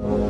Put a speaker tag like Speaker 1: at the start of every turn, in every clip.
Speaker 1: Oh.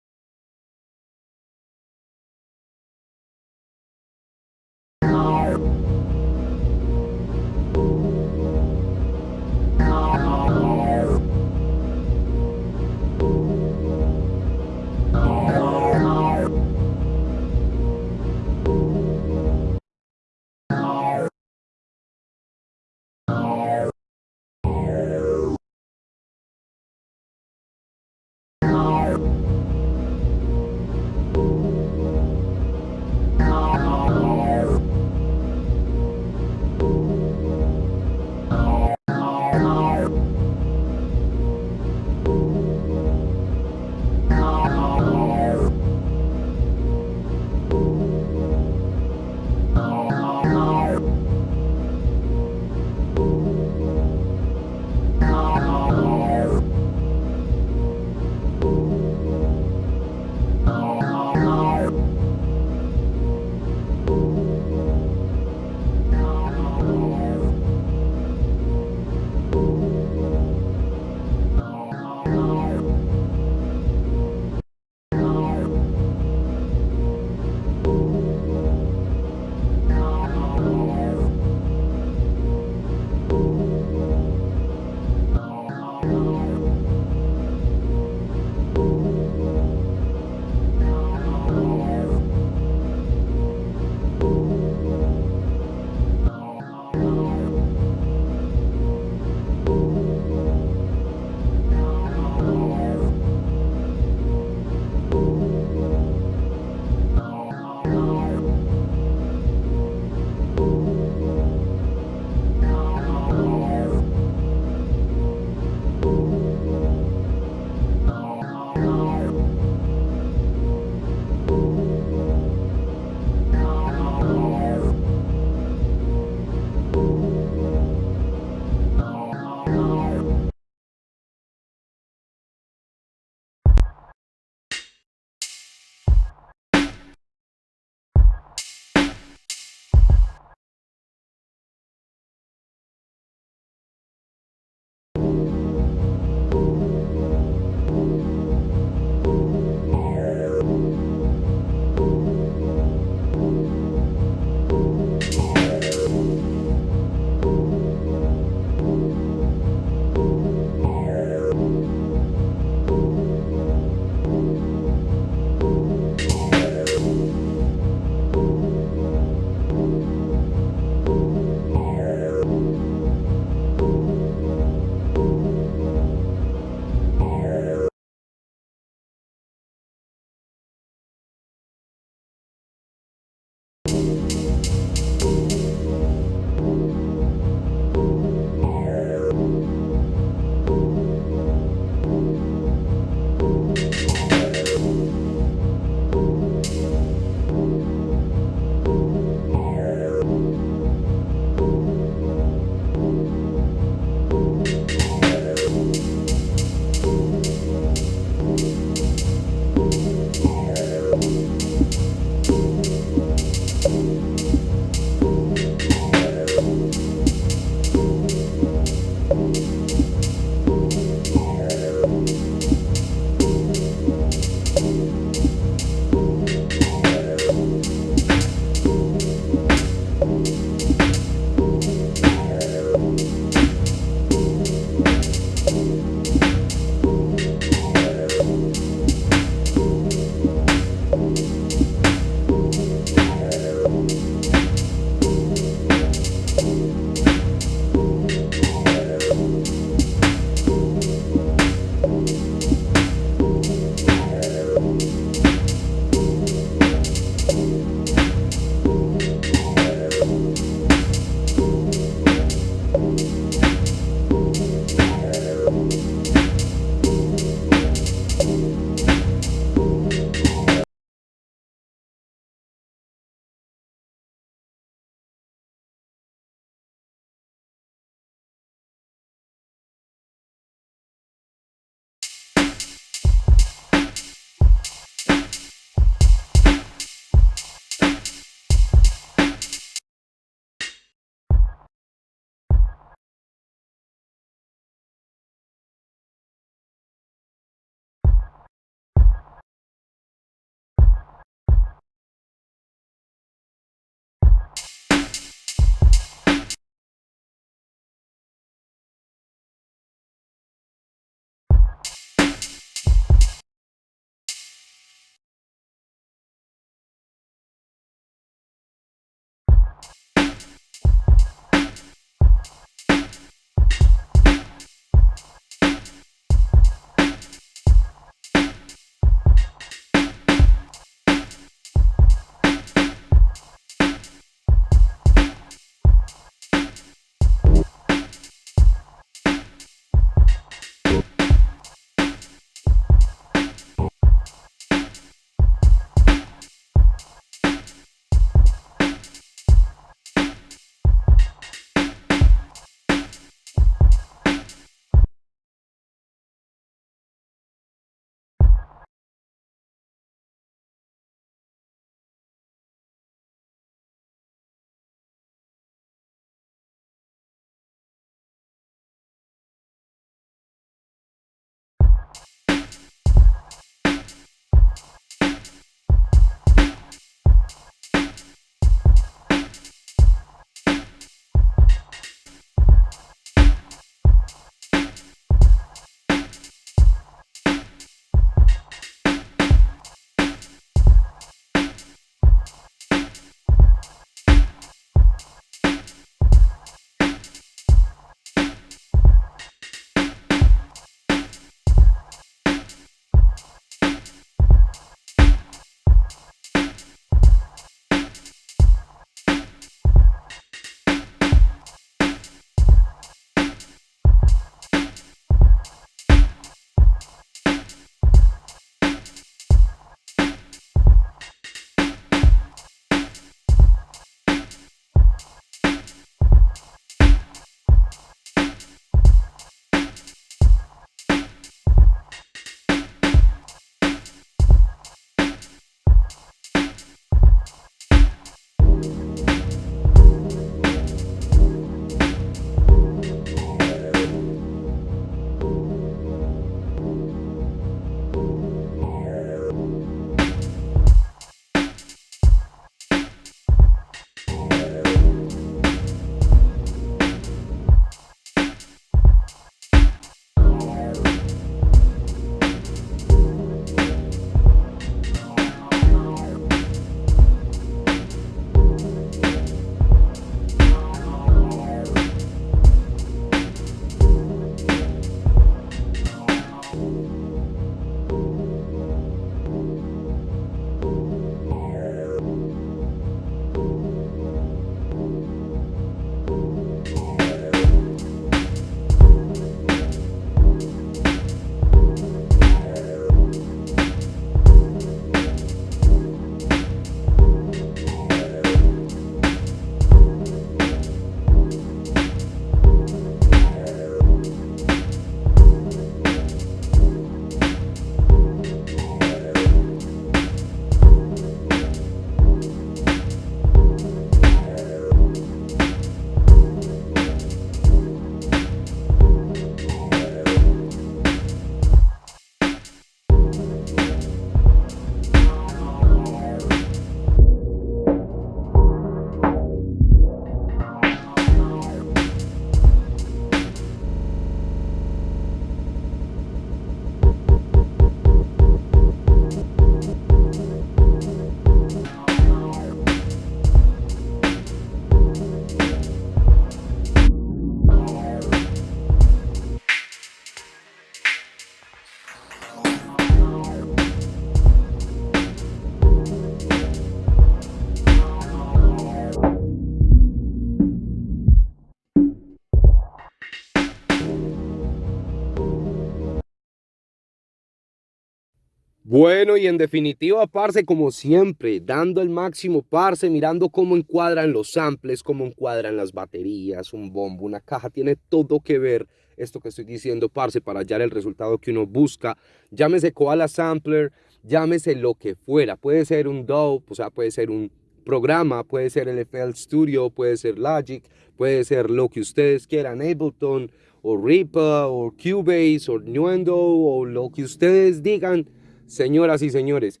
Speaker 1: Bueno, y en definitiva, parce, como siempre, dando el máximo, parce, mirando cómo encuadran los samples, cómo encuadran las baterías, un bombo, una caja, tiene todo que ver esto que estoy diciendo, parce, para hallar el resultado que uno busca. Llámese Koala Sampler, llámese lo que fuera, puede ser un DAW, o sea, puede ser un programa, puede ser el FL Studio, puede ser Logic, puede ser lo que ustedes quieran, Ableton, o Reaper, o Cubase, o Nuendo, o lo que ustedes digan, señoras y señores.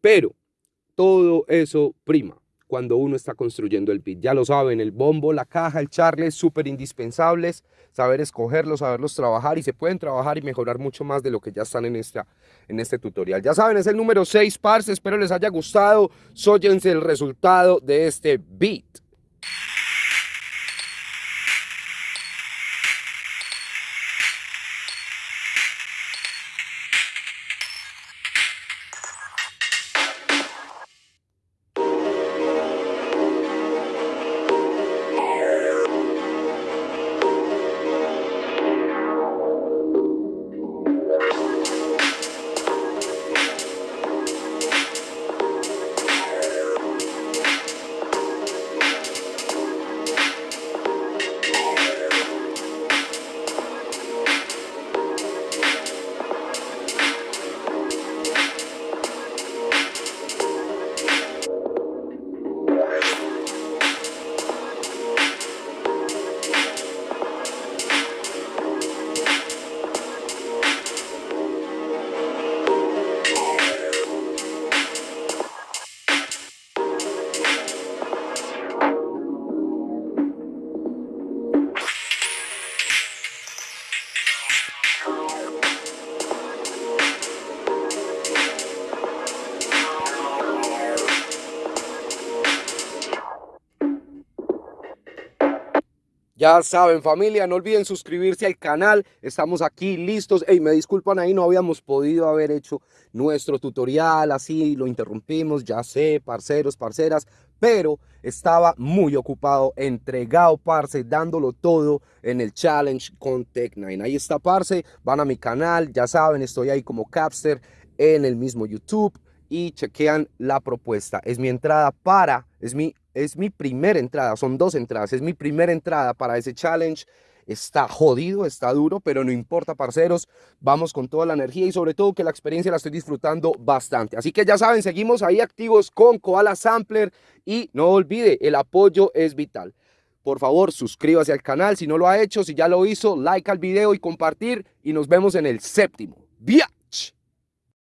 Speaker 1: Pero todo eso prima cuando uno está construyendo el beat. Ya lo saben, el bombo, la caja, el charle, súper indispensables, saber escogerlos, saberlos trabajar y se pueden trabajar y mejorar mucho más de lo que ya están en, esta, en este tutorial. Ya saben, es el número 6, parce, espero les haya gustado, sóyense el resultado de este beat. Ya saben familia, no olviden suscribirse al canal, estamos aquí listos. Hey, me disculpan ahí, no habíamos podido haber hecho nuestro tutorial, así lo interrumpimos, ya sé, parceros, parceras, pero estaba muy ocupado, entregado, parce, dándolo todo en el challenge con Tech9. Ahí está, parce, van a mi canal, ya saben, estoy ahí como Capster en el mismo YouTube y chequean la propuesta. Es mi entrada para, es mi es mi primera entrada, son dos entradas, es mi primera entrada para ese challenge. Está jodido, está duro, pero no importa, parceros. Vamos con toda la energía y sobre todo que la experiencia la estoy disfrutando bastante. Así que ya saben, seguimos ahí activos con Koala Sampler y no olvide, el apoyo es vital. Por favor, suscríbase al canal si no lo ha hecho, si ya lo hizo, like al video y compartir y nos vemos en el séptimo. ¡Vía!